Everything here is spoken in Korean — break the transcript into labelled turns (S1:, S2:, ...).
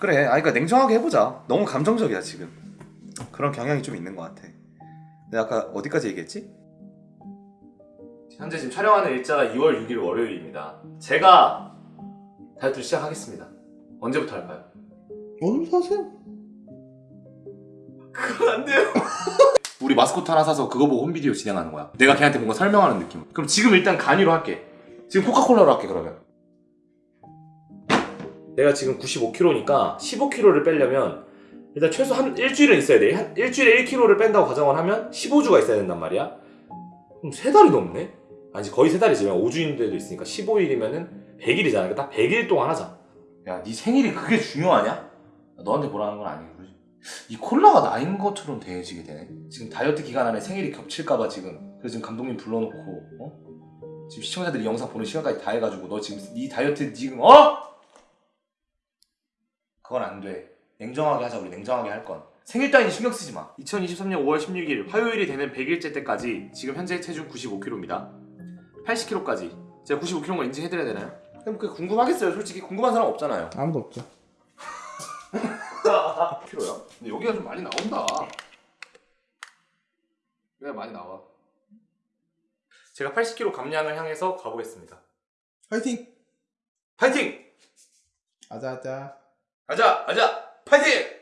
S1: 그래 아 그러니까 냉정하게 해보자 너무 감정적이야 지금 그런 경향이 좀 있는 것 같아 내가 아까 어디까지 얘기했지?
S2: 현재 지금 촬영하는 일자가 2월 6일 월요일입니다. 제가 다이어트 시작하겠습니다. 언제부터 할까요?
S3: 오늘부터 하세요.
S2: 그건 안 돼요. 우리 마스코트 하나 사서 그거 보고 홈비디오 진행하는 거야. 내가 걔한테 뭔가 설명하는 느낌. 그럼 지금 일단 간이로 할게. 지금 코카콜라로 할게 그러면. 내가 지금 95kg니까 15kg를 빼려면 일단 최소 한 일주일은 있어야 돼. 한 일주일에 1kg를 뺀다고 가정을 하면 15주가 있어야 된단 말이야. 그럼 세 달이 넘네? 아니지 거의 세 달이지만 5주인 데도 있으니까 15일이면은 100일이잖아. 그러니까 딱 100일 동안 하자. 야, 네 생일이 그게 중요하냐? 너한테 뭐라는 건 아니고? 이 콜라가 나인 것처럼 대해지게 되네. 지금 다이어트 기간 안에 생일이 겹칠까봐 지금 그래서 지금 감독님 불러놓고 어? 지금 시청자들이 영상 보는 시간까지 다 해가지고 너 지금 네 다이어트 지금 어? 그건 안 돼. 냉정하게 하자 우리 냉정하게 할 건. 생일 따위는 신경 쓰지 마. 2023년 5월 16일 화요일이 되는 100일째 때까지 지금 현재 체중 95kg입니다. 80kg까지 제가 95kg인 걸 인증해드려야 되나요? 그럼 그 궁금하겠어요 솔직히 궁금한 사람 없잖아요
S3: 아무도 없죠.
S2: 키로야? 근데 여기가 좀 많이 나온다. 왜 많이 나와? 제가 80kg 감량을 향해서 가보겠습니다.
S3: 파이팅!
S2: 파이팅!
S3: 아자아자.
S2: 가자, 가자, 파이팅!